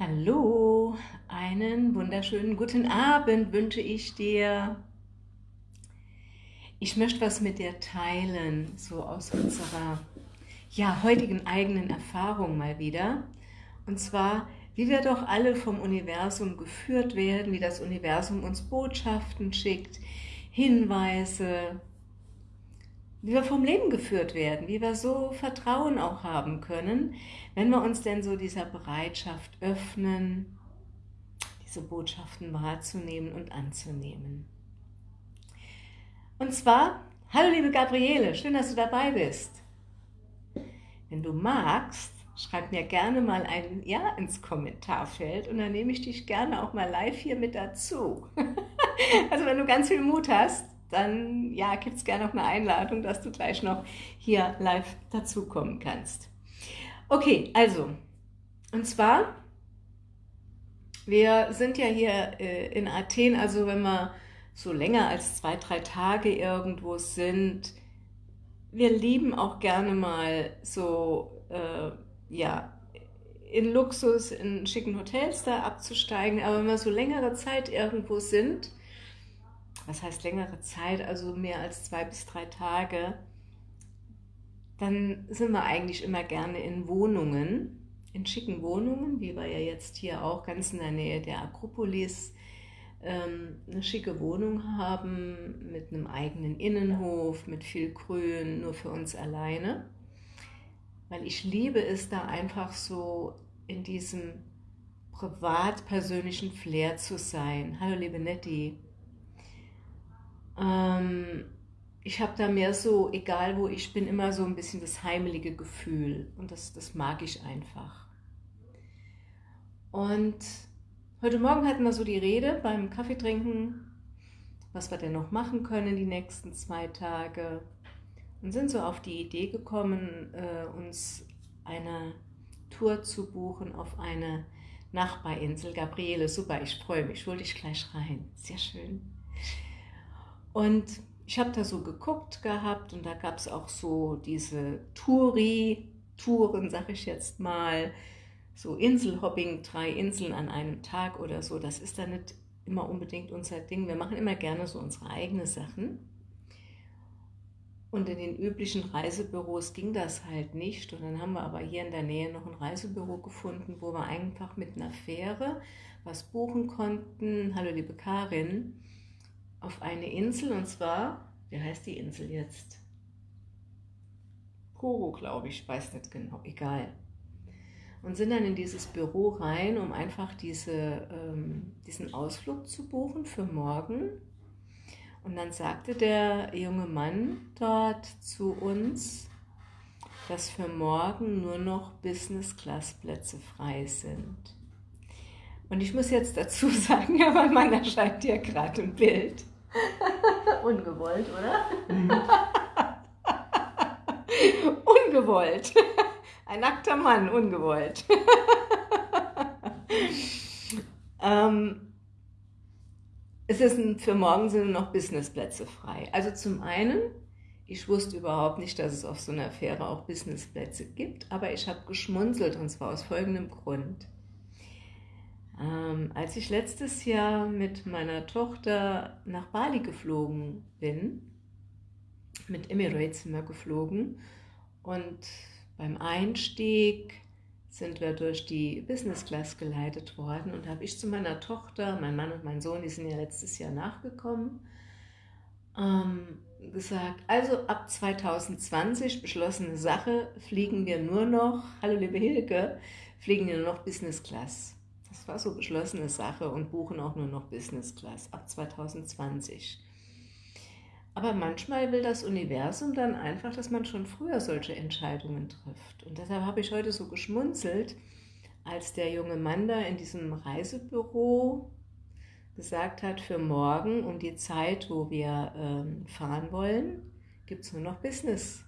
Hallo, einen wunderschönen guten Abend wünsche ich dir. Ich möchte was mit dir teilen, so aus unserer ja, heutigen eigenen Erfahrung mal wieder. Und zwar, wie wir doch alle vom Universum geführt werden, wie das Universum uns Botschaften schickt, Hinweise, wie wir vom Leben geführt werden, wie wir so Vertrauen auch haben können, wenn wir uns denn so dieser Bereitschaft öffnen, diese Botschaften wahrzunehmen und anzunehmen. Und zwar, hallo liebe Gabriele, schön, dass du dabei bist. Wenn du magst, schreib mir gerne mal ein Ja ins Kommentarfeld und dann nehme ich dich gerne auch mal live hier mit dazu. also wenn du ganz viel Mut hast, dann ja, gibt es gerne noch eine Einladung, dass du gleich noch hier live dazukommen kannst. Okay, also, und zwar, wir sind ja hier äh, in Athen, also wenn wir so länger als zwei, drei Tage irgendwo sind, wir lieben auch gerne mal so, äh, ja, in Luxus, in schicken Hotels da abzusteigen, aber wenn wir so längere Zeit irgendwo sind, was heißt längere Zeit, also mehr als zwei bis drei Tage, dann sind wir eigentlich immer gerne in Wohnungen, in schicken Wohnungen, wie wir ja jetzt hier auch ganz in der Nähe der Akropolis ähm, eine schicke Wohnung haben, mit einem eigenen Innenhof, mit viel Grün, nur für uns alleine. Weil ich liebe es da einfach so in diesem privat-persönlichen Flair zu sein. Hallo liebe Nettie. Ähm, ich habe da mehr so, egal wo ich bin, immer so ein bisschen das heimelige Gefühl und das, das mag ich einfach. Und heute Morgen hatten wir so die Rede beim Kaffeetrinken, was wir denn noch machen können die nächsten zwei Tage und sind so auf die Idee gekommen, äh, uns eine Tour zu buchen auf eine Nachbarinsel. Gabriele, super, ich freue mich, hol dich gleich rein. Sehr schön. Und ich habe da so geguckt gehabt und da gab es auch so diese Touri-Touren, sag ich jetzt mal, so Inselhopping, drei Inseln an einem Tag oder so, das ist da nicht immer unbedingt unser Ding. Wir machen immer gerne so unsere eigenen Sachen. Und in den üblichen Reisebüros ging das halt nicht. Und dann haben wir aber hier in der Nähe noch ein Reisebüro gefunden, wo wir einfach mit einer Fähre was buchen konnten. Hallo liebe Karin auf eine Insel und zwar, wie heißt die Insel jetzt? Koro, glaube ich, weiß nicht genau, egal. Und sind dann in dieses Büro rein, um einfach diese, ähm, diesen Ausflug zu buchen für morgen. Und dann sagte der junge Mann dort zu uns, dass für morgen nur noch Business-Class-Plätze frei sind. Und ich muss jetzt dazu sagen, mein Mann erscheint dir gerade im Bild. Ungewollt, oder? Ungewollt. Ein nackter Mann, ungewollt. ähm, es ein, für morgen sind noch Businessplätze frei. Also zum einen, ich wusste überhaupt nicht, dass es auf so einer Fähre auch Businessplätze gibt, aber ich habe geschmunzelt und zwar aus folgendem Grund. Ähm, als ich letztes Jahr mit meiner Tochter nach Bali geflogen bin, mit Emirates sind wir geflogen und beim Einstieg sind wir durch die Business Class geleitet worden und habe ich zu meiner Tochter, mein Mann und mein Sohn, die sind ja letztes Jahr nachgekommen, ähm, gesagt, also ab 2020 beschlossene Sache, fliegen wir nur noch, hallo liebe Hilke, fliegen wir nur noch Business Class. Das war so beschlossene Sache und buchen auch nur noch Business Class ab 2020. Aber manchmal will das Universum dann einfach, dass man schon früher solche Entscheidungen trifft. Und deshalb habe ich heute so geschmunzelt, als der junge Mann da in diesem Reisebüro gesagt hat, für morgen um die Zeit, wo wir ähm, fahren wollen, gibt es nur noch Business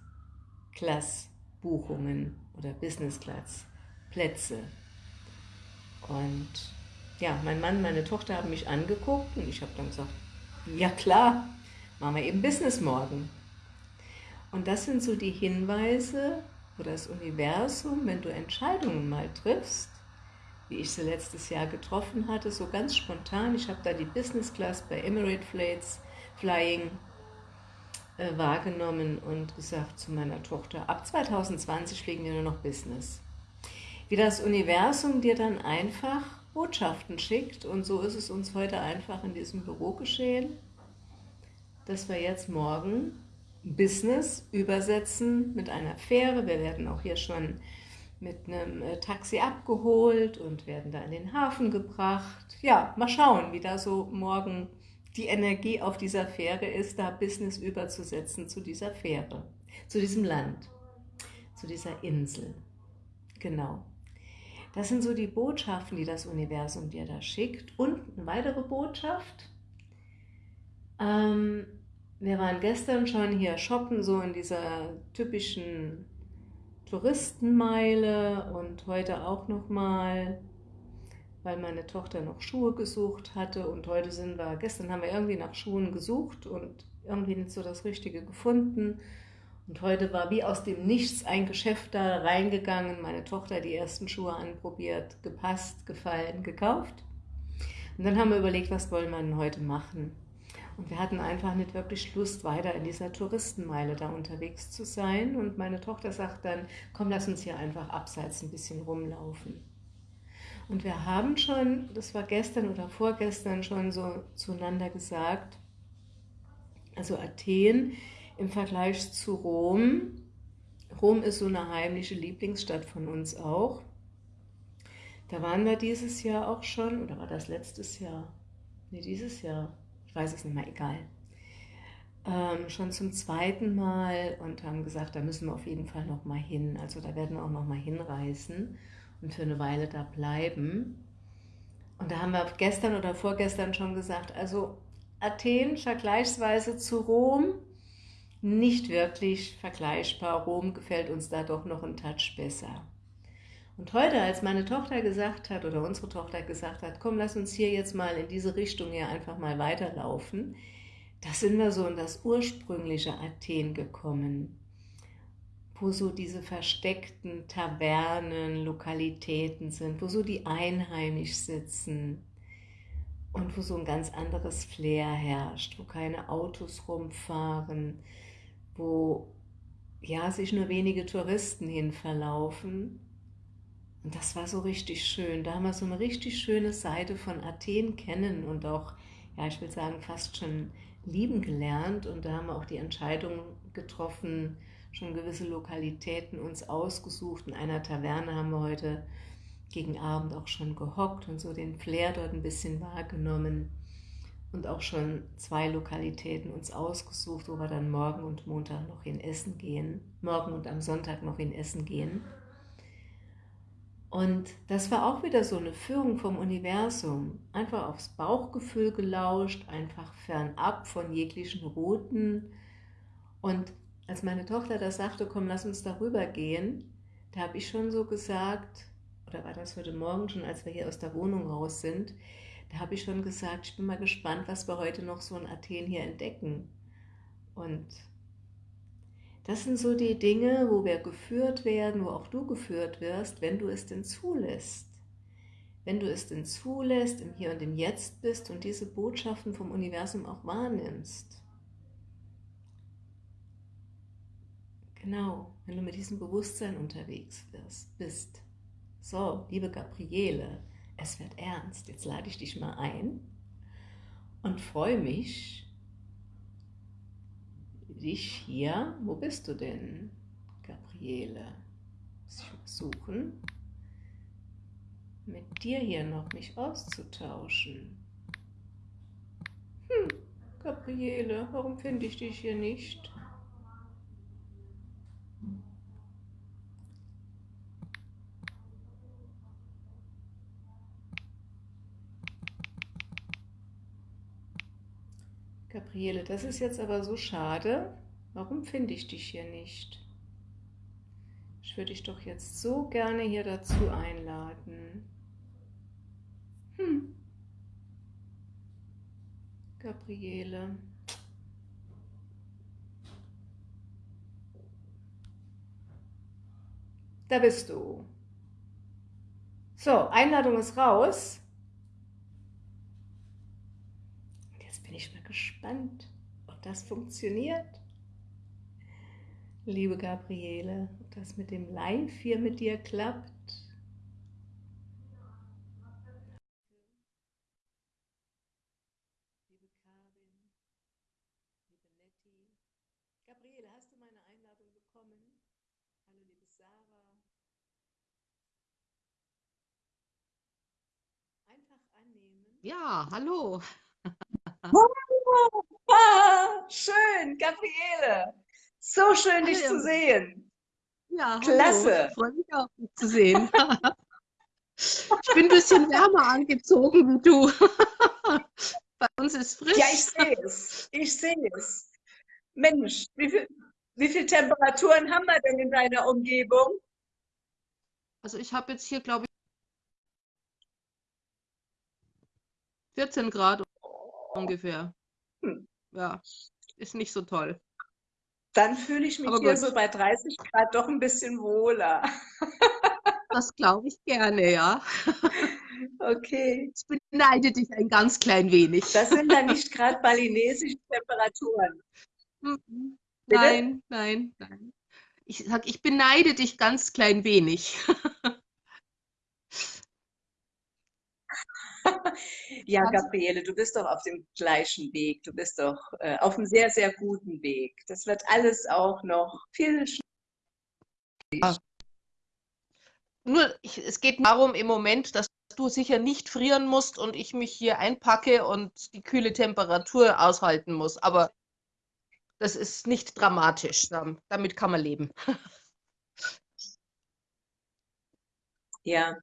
Class Buchungen oder Business Class Plätze. Und ja, mein Mann, meine Tochter haben mich angeguckt und ich habe dann gesagt, ja klar, machen wir eben Business morgen. Und das sind so die Hinweise, wo das Universum, wenn du Entscheidungen mal triffst, wie ich sie letztes Jahr getroffen hatte, so ganz spontan. Ich habe da die Business Class bei Emirate Flights Flying äh, wahrgenommen und gesagt zu meiner Tochter, ab 2020 fliegen wir nur noch Business. Wie das Universum dir dann einfach Botschaften schickt und so ist es uns heute einfach in diesem Büro geschehen, dass wir jetzt morgen Business übersetzen mit einer Fähre. Wir werden auch hier schon mit einem äh, Taxi abgeholt und werden da in den Hafen gebracht. Ja, mal schauen, wie da so morgen die Energie auf dieser Fähre ist, da Business überzusetzen zu dieser Fähre, zu diesem Land, zu dieser Insel. Genau. Das sind so die Botschaften, die das Universum dir da schickt. Und eine weitere Botschaft. Ähm, wir waren gestern schon hier shoppen, so in dieser typischen Touristenmeile und heute auch nochmal weil meine Tochter noch Schuhe gesucht hatte und heute sind wir, gestern haben wir irgendwie nach Schuhen gesucht und irgendwie nicht so das Richtige gefunden. Und heute war wie aus dem Nichts ein Geschäft da reingegangen, meine Tochter die ersten Schuhe anprobiert, gepasst, gefallen, gekauft. Und dann haben wir überlegt, was wollen wir denn heute machen? Und wir hatten einfach nicht wirklich Lust, weiter in dieser Touristenmeile da unterwegs zu sein. Und meine Tochter sagt dann, komm, lass uns hier einfach abseits ein bisschen rumlaufen. Und wir haben schon, das war gestern oder vorgestern schon so zueinander gesagt, also Athen im Vergleich zu Rom. Rom ist so eine heimliche Lieblingsstadt von uns auch. Da waren wir dieses Jahr auch schon, oder war das letztes Jahr? Ne, dieses Jahr. Ich weiß es nicht mehr, egal. Ähm, schon zum zweiten Mal und haben gesagt, da müssen wir auf jeden Fall noch mal hin. Also da werden wir auch noch mal hinreisen und für eine Weile da bleiben. Und da haben wir gestern oder vorgestern schon gesagt, also Athen vergleichsweise zu Rom nicht wirklich vergleichbar. Rom gefällt uns da doch noch ein Touch besser. Und heute, als meine Tochter gesagt hat, oder unsere Tochter gesagt hat, komm, lass uns hier jetzt mal in diese Richtung hier einfach mal weiterlaufen, da sind wir so in das ursprüngliche Athen gekommen wo so diese versteckten Tavernen, Lokalitäten sind, wo so die Einheimisch sitzen und wo so ein ganz anderes Flair herrscht, wo keine Autos rumfahren, wo ja sich nur wenige Touristen hin verlaufen. Und das war so richtig schön. Da haben wir so eine richtig schöne Seite von Athen kennen und auch, ja, ich will sagen, fast schon lieben gelernt. Und da haben wir auch die Entscheidung getroffen, schon gewisse Lokalitäten uns ausgesucht. In einer Taverne haben wir heute gegen Abend auch schon gehockt und so den Flair dort ein bisschen wahrgenommen und auch schon zwei Lokalitäten uns ausgesucht, wo wir dann morgen und Montag noch in Essen gehen, morgen und am Sonntag noch in Essen gehen. Und das war auch wieder so eine Führung vom Universum. Einfach aufs Bauchgefühl gelauscht, einfach fernab von jeglichen Routen. Und als meine Tochter das sagte, komm, lass uns darüber gehen, da habe ich schon so gesagt, oder war das heute Morgen schon, als wir hier aus der Wohnung raus sind, da habe ich schon gesagt, ich bin mal gespannt, was wir heute noch so in Athen hier entdecken. Und das sind so die Dinge, wo wir geführt werden, wo auch du geführt wirst, wenn du es denn zulässt. Wenn du es denn zulässt, im Hier und im Jetzt bist und diese Botschaften vom Universum auch wahrnimmst. Genau, wenn du mit diesem Bewusstsein unterwegs bist. So, liebe Gabriele, es wird ernst. Jetzt lade ich dich mal ein und freue mich, dich hier, wo bist du denn, Gabriele? Muss ich mal suchen, mit dir hier noch mich auszutauschen. Hm, Gabriele, warum finde ich dich hier nicht? Gabriele, das ist jetzt aber so schade. Warum finde ich dich hier nicht? Ich würde dich doch jetzt so gerne hier dazu einladen. Hm. Gabriele. Da bist du. So, Einladung ist raus. Jetzt bin ich mal gespannt, ob das funktioniert. Liebe Gabriele, ob das mit dem Live hier mit dir klappt. Ja, hallo. Ah, schön, Gabriele. So schön, dich zu sehen. Ja, Klasse. Freue mich auch, dich zu sehen. ich bin ein bisschen wärmer angezogen wie du. Bei uns ist frisch. Ja, ich sehe es. Ich sehe es. Mensch, wie viel, wie viele Temperaturen haben wir denn in deiner Umgebung? Also ich habe jetzt hier, glaube ich, 14 Grad ungefähr. Hm. Ja, ist nicht so toll. Dann fühle ich mich Aber hier gut. so bei 30 Grad doch ein bisschen wohler. Das glaube ich gerne, ja. Okay. Ich beneide dich ein ganz klein wenig. Das sind dann nicht gerade balinesische Temperaturen. Mhm. Nein, nein, nein. Ich sage, ich beneide dich ganz klein wenig. ja, Gabriele, du bist doch auf dem gleichen Weg. Du bist doch äh, auf einem sehr, sehr guten Weg. Das wird alles auch noch viel schneller. Nur, ich, es geht darum im Moment, dass du sicher nicht frieren musst und ich mich hier einpacke und die kühle Temperatur aushalten muss. Aber das ist nicht dramatisch. Damit kann man leben. Ja.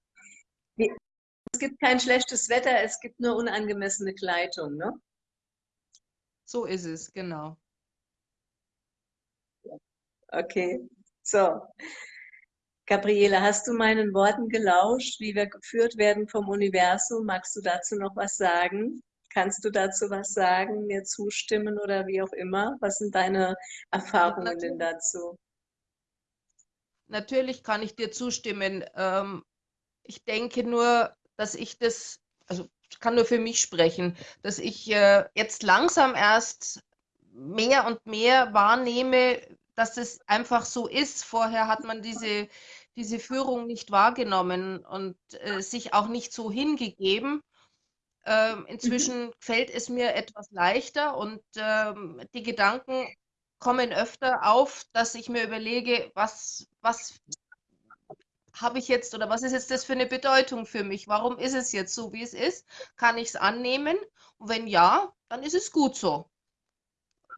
Es gibt kein schlechtes Wetter, es gibt nur unangemessene Kleidung, ne? So ist es, genau. Okay, so. Gabriele, hast du meinen Worten gelauscht, wie wir geführt werden vom Universum? Magst du dazu noch was sagen? Kannst du dazu was sagen, mir zustimmen oder wie auch immer? Was sind deine Erfahrungen denn dazu? Natürlich kann ich dir zustimmen. Ähm, ich denke nur, dass ich das, also ich kann nur für mich sprechen, dass ich äh, jetzt langsam erst mehr und mehr wahrnehme, dass es einfach so ist. Vorher hat man diese, diese Führung nicht wahrgenommen und äh, sich auch nicht so hingegeben. Ähm, inzwischen mhm. fällt es mir etwas leichter und ähm, die Gedanken kommen öfter auf, dass ich mir überlege, was, was habe ich jetzt oder was ist jetzt das für eine Bedeutung für mich? Warum ist es jetzt so, wie es ist? Kann ich es annehmen? Und wenn ja, dann ist es gut so.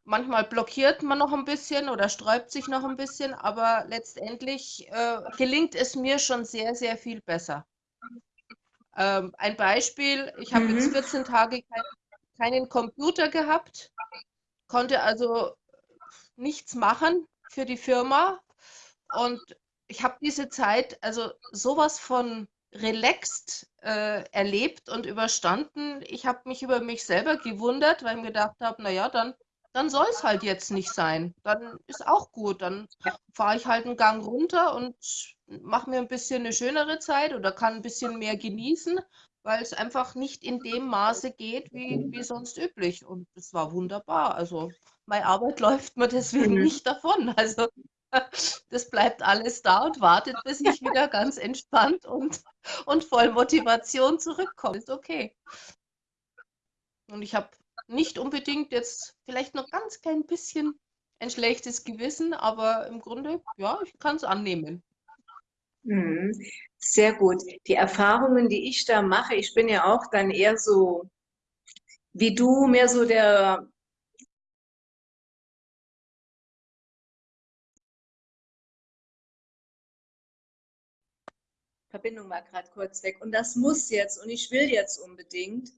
Manchmal blockiert man noch ein bisschen oder sträubt sich noch ein bisschen, aber letztendlich äh, gelingt es mir schon sehr, sehr viel besser. Ähm, ein Beispiel, ich habe mhm. jetzt 14 Tage kein, keinen Computer gehabt, konnte also nichts machen für die Firma und ich habe diese Zeit also sowas von relaxed äh, erlebt und überstanden. Ich habe mich über mich selber gewundert, weil ich mir gedacht habe, naja, dann, dann soll es halt jetzt nicht sein. Dann ist auch gut. Dann fahre ich halt einen Gang runter und mache mir ein bisschen eine schönere Zeit oder kann ein bisschen mehr genießen, weil es einfach nicht in dem Maße geht, wie, wie sonst üblich. Und es war wunderbar. Also meine Arbeit läuft mir deswegen mhm. nicht davon. Also das bleibt alles da und wartet, bis ich wieder ganz entspannt und, und voll Motivation zurückkomme. Ist okay. Und ich habe nicht unbedingt jetzt vielleicht noch ganz klein bisschen ein schlechtes Gewissen, aber im Grunde, ja, ich kann es annehmen. Mhm. Sehr gut. Die Erfahrungen, die ich da mache, ich bin ja auch dann eher so wie du, mehr so der Verbindung war gerade kurz weg. Und das muss jetzt und ich will jetzt unbedingt.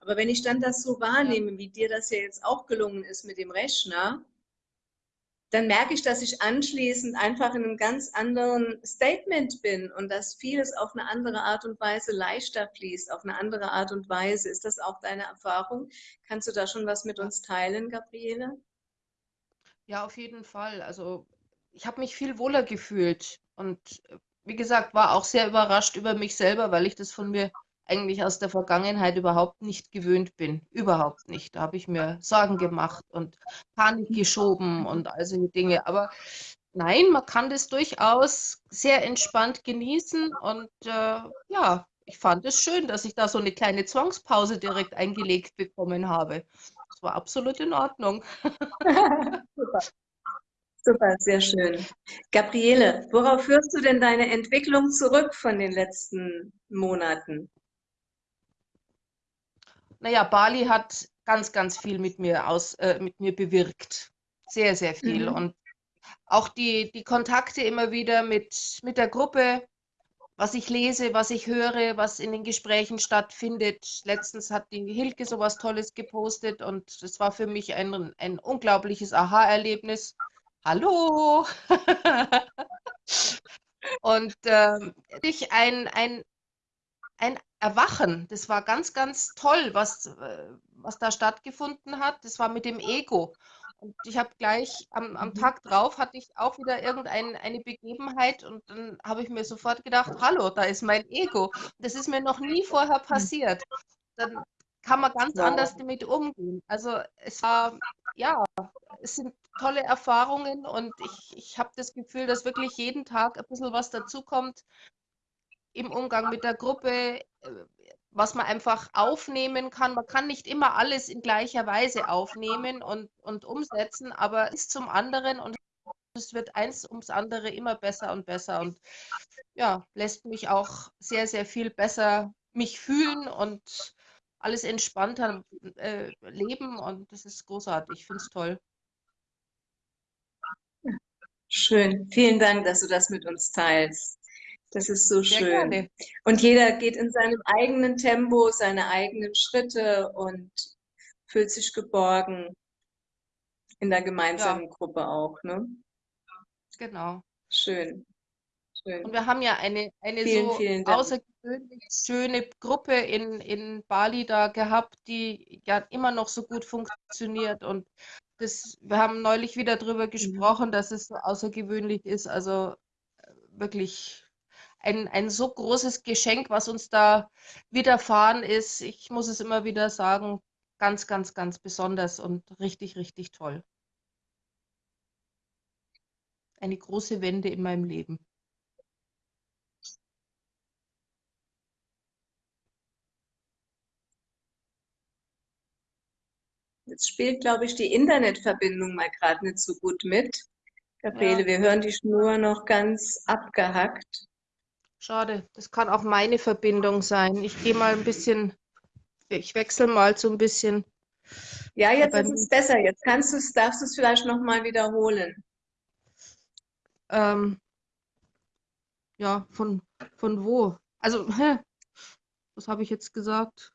Aber wenn ich dann das so wahrnehme, wie dir das ja jetzt auch gelungen ist mit dem Rechner, dann merke ich, dass ich anschließend einfach in einem ganz anderen Statement bin und dass vieles auf eine andere Art und Weise leichter fließt, auf eine andere Art und Weise. Ist das auch deine Erfahrung? Kannst du da schon was mit uns teilen, Gabriele? Ja, auf jeden Fall. Also ich habe mich viel wohler gefühlt und wie gesagt, war auch sehr überrascht über mich selber, weil ich das von mir eigentlich aus der Vergangenheit überhaupt nicht gewöhnt bin. Überhaupt nicht. Da habe ich mir Sorgen gemacht und Panik geschoben und all solche Dinge. Aber nein, man kann das durchaus sehr entspannt genießen und äh, ja, ich fand es schön, dass ich da so eine kleine Zwangspause direkt eingelegt bekommen habe. Das war absolut in Ordnung. Super. Super, sehr schön. Gabriele, worauf führst du denn deine Entwicklung zurück von den letzten Monaten? Naja, Bali hat ganz, ganz viel mit mir aus, äh, mit mir bewirkt. Sehr, sehr viel. Mhm. Und auch die, die Kontakte immer wieder mit, mit der Gruppe, was ich lese, was ich höre, was in den Gesprächen stattfindet. Letztens hat die Hilke sowas Tolles gepostet und das war für mich ein, ein unglaubliches Aha-Erlebnis. Hallo! und ähm, ein, ein, ein Erwachen. Das war ganz, ganz toll, was, äh, was da stattgefunden hat. Das war mit dem Ego. Und ich habe gleich am, am mhm. Tag drauf hatte ich auch wieder irgendeine Begebenheit und dann habe ich mir sofort gedacht, hallo, da ist mein Ego. Das ist mir noch nie vorher mhm. passiert. Dann kann man ganz anders damit umgehen. Also es war, ja, es sind tolle Erfahrungen und ich, ich habe das Gefühl, dass wirklich jeden Tag ein bisschen was dazukommt, im Umgang mit der Gruppe, äh, was man einfach aufnehmen kann. Man kann nicht immer alles in gleicher Weise aufnehmen und, und umsetzen, aber es ist zum anderen und es wird eins ums andere immer besser und besser und ja, lässt mich auch sehr, sehr viel besser mich fühlen und alles entspannter äh, leben und das ist großartig. Ich finde es toll. Schön. Vielen Dank, dass du das mit uns teilst. Das ist so Sehr schön. Gerne. Und jeder geht in seinem eigenen Tempo, seine eigenen Schritte und fühlt sich geborgen in der gemeinsamen ja. Gruppe auch. Ne? Genau. Schön. Schön. Und wir haben ja eine, eine vielen, so vielen außergewöhnlich schöne Gruppe in, in Bali da gehabt, die ja immer noch so gut funktioniert. Und das, wir haben neulich wieder darüber mhm. gesprochen, dass es so außergewöhnlich ist. Also äh, wirklich ein, ein so großes Geschenk, was uns da widerfahren ist. Ich muss es immer wieder sagen, ganz, ganz, ganz besonders und richtig, richtig toll. Eine große Wende in meinem Leben. Jetzt spielt, glaube ich, die Internetverbindung mal gerade nicht so gut mit. Gabriele, ja. wir hören die Schnur noch ganz abgehackt. Schade, das kann auch meine Verbindung sein. Ich gehe mal ein bisschen, ich wechsle mal so ein bisschen. Ja, jetzt ist es besser. Jetzt kannst du es, darfst du es vielleicht nochmal wiederholen. Ähm, ja, von, von wo? Also, hä? was habe ich jetzt gesagt?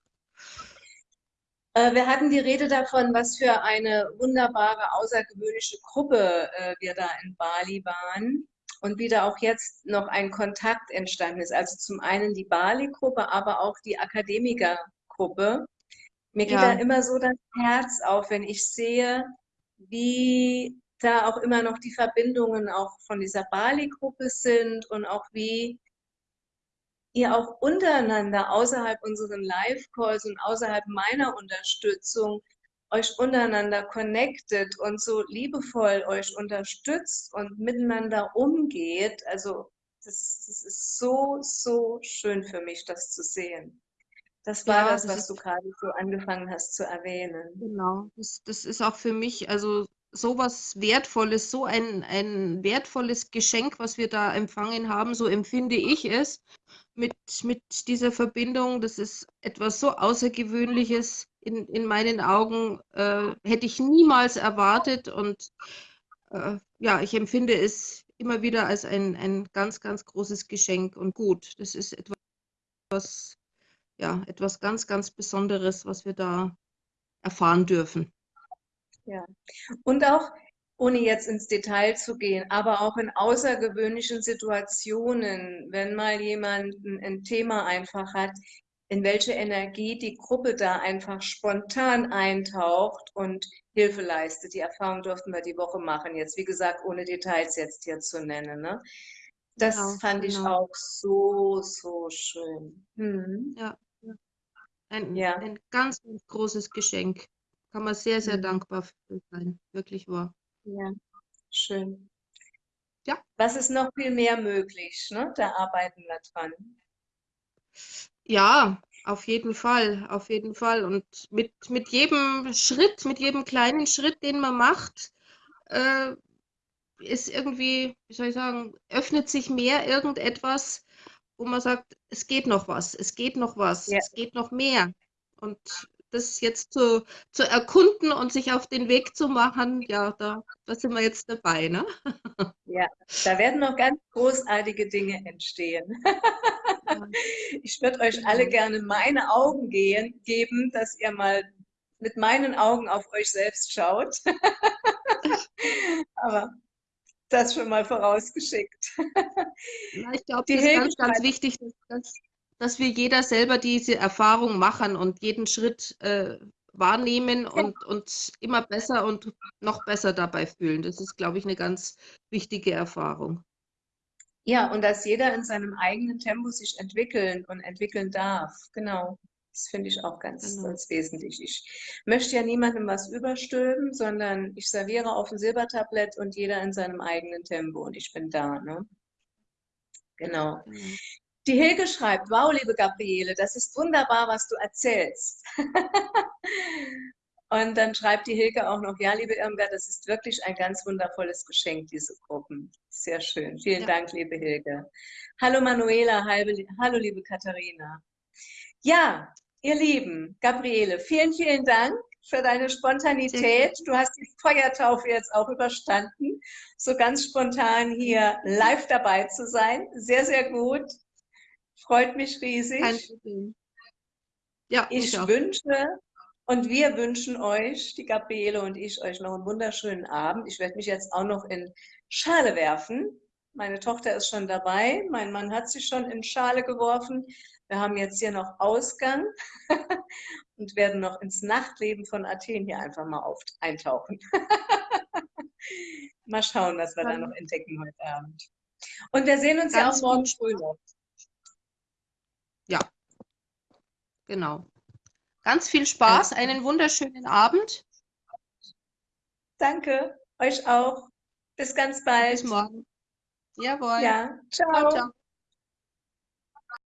Äh, wir hatten die Rede davon, was für eine wunderbare, außergewöhnliche Gruppe äh, wir da in Bali waren und wieder auch jetzt noch ein Kontakt entstanden ist. Also zum einen die Bali-Gruppe, aber auch die Akademiker-Gruppe. Mir geht ja. da immer so das Herz auf, wenn ich sehe, wie da auch immer noch die Verbindungen auch von dieser Bali-Gruppe sind und auch wie ihr auch untereinander außerhalb unseren Live-Calls und außerhalb meiner Unterstützung euch untereinander connectet und so liebevoll euch unterstützt und miteinander umgeht. Also das, das ist so, so schön für mich, das zu sehen. Das war ja, das, was du gerade so angefangen hast zu erwähnen. Genau, das, das ist auch für mich, also sowas Wertvolles, so ein, ein wertvolles Geschenk, was wir da empfangen haben, so empfinde ich es mit, mit dieser Verbindung. Das ist etwas so Außergewöhnliches in, in meinen Augen, äh, hätte ich niemals erwartet. Und äh, ja, ich empfinde es immer wieder als ein, ein ganz, ganz großes Geschenk und gut. Das ist etwas, ja, etwas ganz, ganz Besonderes, was wir da erfahren dürfen. Ja, und auch ohne jetzt ins Detail zu gehen, aber auch in außergewöhnlichen Situationen, wenn mal jemand ein Thema einfach hat, in welche Energie die Gruppe da einfach spontan eintaucht und Hilfe leistet. Die Erfahrung durften wir die Woche machen. Jetzt, wie gesagt, ohne Details jetzt hier zu nennen. Ne? Das genau, fand genau. ich auch so, so schön. Hm. Ja. Ein, ja. ein ganz, ganz großes Geschenk. Kann man sehr, sehr mhm. dankbar für sein. Wirklich wahr. Ja, schön. Ja. Was ist noch viel mehr möglich? Ne? Da arbeiten wir dran. Ja, auf jeden Fall, auf jeden Fall. Und mit, mit jedem Schritt, mit jedem kleinen Schritt, den man macht, äh, ist irgendwie, wie soll ich sagen, öffnet sich mehr irgendetwas, wo man sagt, es geht noch was, es geht noch was, ja. es geht noch mehr. Und das jetzt zu, zu erkunden und sich auf den Weg zu machen, ja, da, da sind wir jetzt dabei, ne? Ja, da werden noch ganz großartige Dinge entstehen. Ich würde euch alle genau. gerne meine Augen gehen, geben, dass ihr mal mit meinen Augen auf euch selbst schaut. Aber das schon mal vorausgeschickt. Ja, ich glaube, das ist ganz, ganz wichtig, dass, dass, wir jeder selber diese Erfahrung machen und jeden Schritt äh, wahrnehmen und uns immer besser und noch besser dabei fühlen. Das ist, glaube ich, eine ganz wichtige Erfahrung. Ja, und dass jeder in seinem eigenen Tempo sich entwickeln und entwickeln darf. Genau. Das finde ich auch ganz, genau. ganz wesentlich. Ich möchte ja niemandem was überstülpen, sondern ich serviere auf dem Silbertablett und jeder in seinem eigenen Tempo und ich bin da. Ne? Genau. Mhm. Die Hilke schreibt, wow, liebe Gabriele, das ist wunderbar, was du erzählst. und dann schreibt die Hilke auch noch, ja, liebe Irmgard, das ist wirklich ein ganz wundervolles Geschenk, diese Gruppen. Sehr schön. Vielen ja. Dank, liebe Hilke. Hallo Manuela, hallo liebe Katharina. Ja, ihr Lieben, Gabriele, vielen, vielen Dank für deine Spontanität. Du hast die Feuertaufe jetzt auch überstanden, so ganz spontan hier live dabei zu sein. Sehr, sehr gut. Freut mich riesig. Ja, ich, wünsche und wir wünschen euch, die Gabriele und ich, euch noch einen wunderschönen Abend. Ich werde mich jetzt auch noch in Schale werfen. Meine Tochter ist schon dabei. Mein Mann hat sich schon in Schale geworfen. Wir haben jetzt hier noch Ausgang und werden noch ins Nachtleben von Athen hier einfach mal auf, eintauchen. mal schauen, was wir da noch entdecken heute Abend. Und wir sehen uns Ganz ja auch morgen früh noch. Ja, genau. Ganz viel Spaß, einen wunderschönen Abend. Danke, euch auch. Bis ganz bald. Bis morgen. Jawohl. Ja, ciao. ciao, ciao.